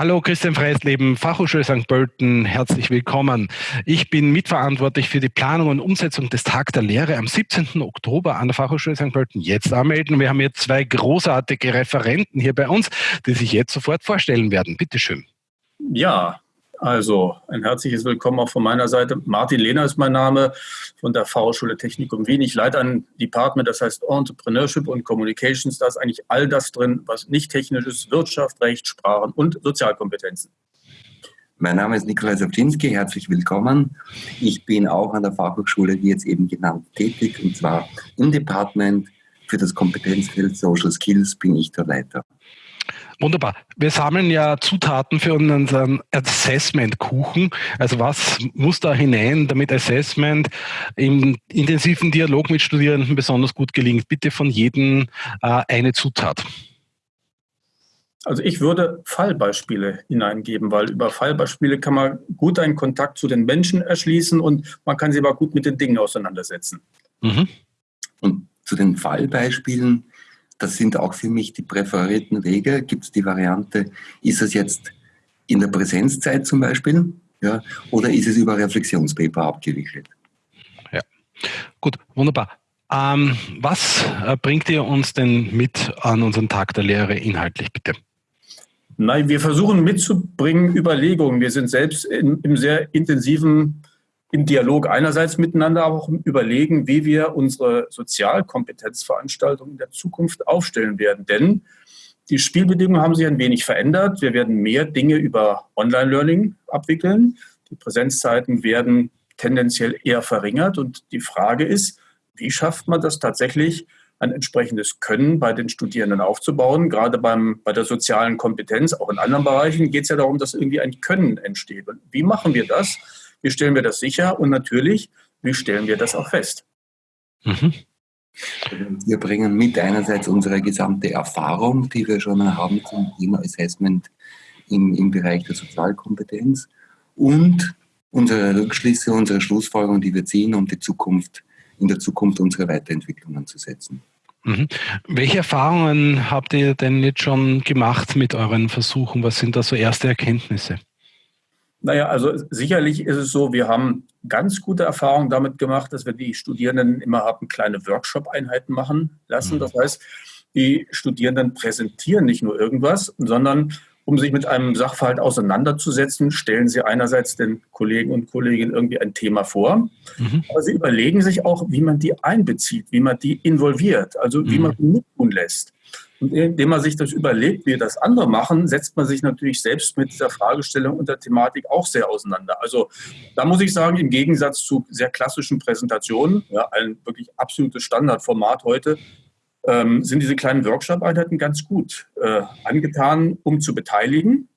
Hallo, Christian Freisleben, Fachhochschule St. Pölten, herzlich willkommen. Ich bin mitverantwortlich für die Planung und Umsetzung des Tag der Lehre am 17. Oktober an der Fachhochschule St. Pölten. Jetzt anmelden. Wir haben jetzt zwei großartige Referenten hier bei uns, die sich jetzt sofort vorstellen werden. Bitte schön. Ja, also ein herzliches Willkommen auch von meiner Seite. Martin Lehner ist mein Name von der Fachhochschule Technikum Wien. Ich leite ein Department, das heißt Entrepreneurship und Communications. Da ist eigentlich all das drin, was nicht technisch ist, Wirtschaft, Recht, Sprachen und Sozialkompetenzen. Mein Name ist Nikolai Sapczynski, herzlich willkommen. Ich bin auch an der Fachhochschule, wie jetzt eben genannt, tätig und zwar im Department für das Kompetenzfeld Social Skills bin ich der Leiter. Wunderbar. Wir sammeln ja Zutaten für unseren Assessment-Kuchen. Also was muss da hinein, damit Assessment im intensiven Dialog mit Studierenden besonders gut gelingt? Bitte von jedem äh, eine Zutat. Also ich würde Fallbeispiele hineingeben, weil über Fallbeispiele kann man gut einen Kontakt zu den Menschen erschließen und man kann sie aber gut mit den Dingen auseinandersetzen. Mhm. Und zu den Fallbeispielen das sind auch für mich die präferierten Wege. Gibt es die Variante, ist es jetzt in der Präsenzzeit zum Beispiel, ja, oder ist es über Reflexionspaper abgewickelt? Ja, gut, wunderbar. Ähm, was äh, bringt ihr uns denn mit an unseren Tag der Lehre inhaltlich, bitte? Nein, wir versuchen mitzubringen Überlegungen. Wir sind selbst in, im sehr intensiven im Dialog einerseits miteinander, aber auch Überlegen, wie wir unsere Sozialkompetenzveranstaltungen in der Zukunft aufstellen werden. Denn die Spielbedingungen haben sich ein wenig verändert. Wir werden mehr Dinge über Online-Learning abwickeln. Die Präsenzzeiten werden tendenziell eher verringert. Und die Frage ist, wie schafft man das tatsächlich, ein entsprechendes Können bei den Studierenden aufzubauen. Gerade beim, bei der sozialen Kompetenz, auch in anderen Bereichen, geht es ja darum, dass irgendwie ein Können entsteht. Und wie machen wir das? Wie stellen wir das sicher? Und natürlich, wie stellen wir das auch fest? Mhm. Wir bringen mit einerseits unsere gesamte Erfahrung, die wir schon haben zum Thema Assessment im, im Bereich der Sozialkompetenz und unsere Rückschlüsse, unsere Schlussfolgerungen, die wir ziehen, um die Zukunft, in der Zukunft unsere Weiterentwicklungen zu setzen. Mhm. Welche Erfahrungen habt ihr denn jetzt schon gemacht mit euren Versuchen? Was sind da so erste Erkenntnisse? Naja, also sicherlich ist es so, wir haben ganz gute Erfahrungen damit gemacht, dass wir die Studierenden immer haben kleine Workshop-Einheiten machen lassen. Mhm. Das heißt, die Studierenden präsentieren nicht nur irgendwas, sondern um sich mit einem Sachverhalt auseinanderzusetzen, stellen sie einerseits den Kollegen und Kolleginnen irgendwie ein Thema vor, mhm. aber sie überlegen sich auch, wie man die einbezieht, wie man die involviert, also wie mhm. man die mittun lässt. Und indem man sich das überlegt, wie das andere machen, setzt man sich natürlich selbst mit dieser Fragestellung und der Thematik auch sehr auseinander. Also da muss ich sagen, im Gegensatz zu sehr klassischen Präsentationen, ja, ein wirklich absolutes Standardformat heute, ähm, sind diese kleinen Workshop-Einheiten ganz gut äh, angetan, um zu beteiligen,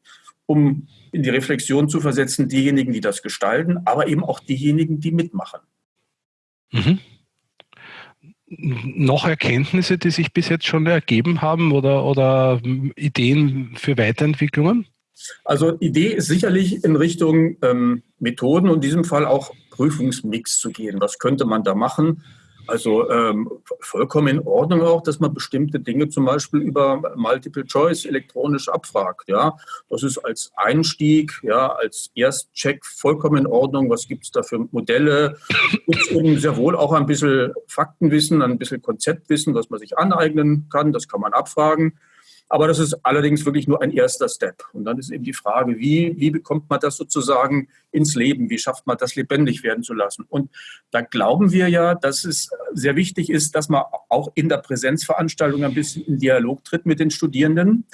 um in die Reflexion zu versetzen, diejenigen, die das gestalten, aber eben auch diejenigen, die mitmachen. Mhm noch Erkenntnisse, die sich bis jetzt schon ergeben haben oder, oder Ideen für Weiterentwicklungen? Also Idee ist sicherlich in Richtung ähm, Methoden und in diesem Fall auch Prüfungsmix zu gehen. Was könnte man da machen? Also ähm, vollkommen in Ordnung auch, dass man bestimmte Dinge zum Beispiel über Multiple Choice elektronisch abfragt. Ja, das ist als Einstieg, ja, als Erstcheck vollkommen in Ordnung. Was gibt es da für Modelle? Gibt eben sehr wohl auch ein bisschen Faktenwissen, ein bisschen Konzeptwissen, was man sich aneignen kann. Das kann man abfragen. Aber das ist allerdings wirklich nur ein erster Step. Und dann ist eben die Frage, wie, wie bekommt man das sozusagen ins Leben? Wie schafft man das lebendig werden zu lassen? Und da glauben wir ja, dass es sehr wichtig ist, dass man auch in der Präsenzveranstaltung ein bisschen in Dialog tritt mit den Studierenden.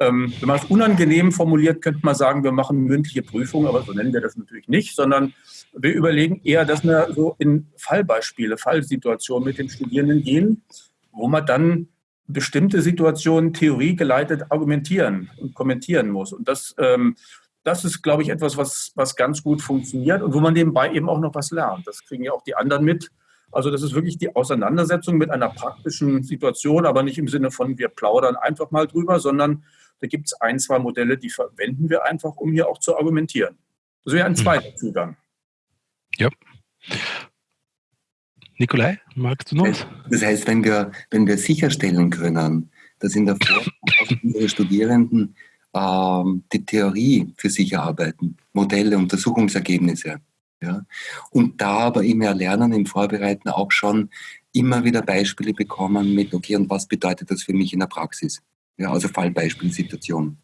Ähm, wenn man es unangenehm formuliert, könnte man sagen, wir machen mündliche Prüfungen, aber so nennen wir das natürlich nicht, sondern wir überlegen eher, dass wir so in Fallbeispiele, Fallsituationen mit den Studierenden gehen, wo man dann bestimmte Situationen theoriegeleitet argumentieren und kommentieren muss. Und das, ähm, das ist, glaube ich, etwas, was, was ganz gut funktioniert und wo man nebenbei eben auch noch was lernt. Das kriegen ja auch die anderen mit. Also das ist wirklich die Auseinandersetzung mit einer praktischen Situation, aber nicht im Sinne von, wir plaudern einfach mal drüber, sondern da gibt es ein, zwei Modelle, die verwenden wir einfach, um hier auch zu argumentieren. Das wäre ein hm. zweiter Zugang. Ja. Nikolai, magst du noch? Das heißt, wenn wir, wenn wir sicherstellen können, dass in der Forschung unsere Studierenden ähm, die Theorie für sich erarbeiten, Modelle, Untersuchungsergebnisse, ja, und da aber im Erlernen, im Vorbereiten auch schon immer wieder Beispiele bekommen mit, okay, und was bedeutet das für mich in der Praxis? Ja, also Fallbeispielsituation.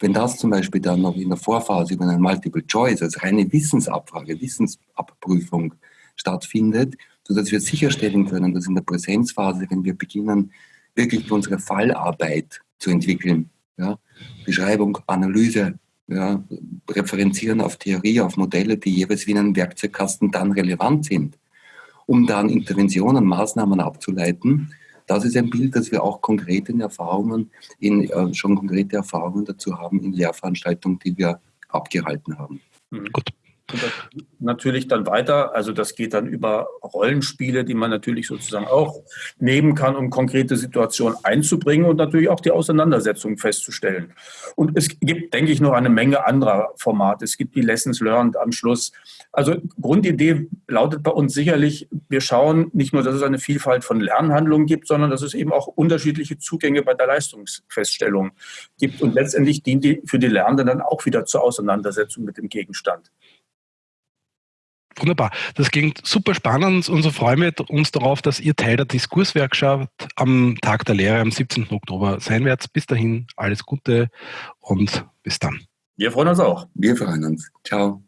Wenn das zum Beispiel dann noch in der Vorphase über eine Multiple Choice, also reine Wissensabfrage, Wissensabprüfung stattfindet, sodass wir sicherstellen können, dass in der Präsenzphase, wenn wir beginnen, wirklich unsere Fallarbeit zu entwickeln, ja, Beschreibung, Analyse, ja, referenzieren auf Theorie, auf Modelle, die jeweils wie in einem Werkzeugkasten dann relevant sind, um dann Interventionen, Maßnahmen abzuleiten. Das ist ein Bild, das wir auch konkrete Erfahrungen, in, äh, schon konkrete Erfahrungen dazu haben in Lehrveranstaltungen, die wir abgehalten haben. Mhm. Gut. Natürlich dann weiter, also das geht dann über Rollenspiele, die man natürlich sozusagen auch nehmen kann, um konkrete Situationen einzubringen und natürlich auch die Auseinandersetzung festzustellen. Und es gibt, denke ich, noch eine Menge anderer Formate. Es gibt die Lessons Learned am Schluss. Also Grundidee lautet bei uns sicherlich, wir schauen nicht nur, dass es eine Vielfalt von Lernhandlungen gibt, sondern dass es eben auch unterschiedliche Zugänge bei der Leistungsfeststellung gibt. Und letztendlich dient die für die Lernenden dann auch wieder zur Auseinandersetzung mit dem Gegenstand. Wunderbar. Das klingt super spannend und so freuen wir uns darauf, dass ihr Teil der Diskurswerkstatt am Tag der Lehre am 17. Oktober sein werdet. Bis dahin alles Gute und bis dann. Wir freuen uns auch. Wir freuen uns. Ciao.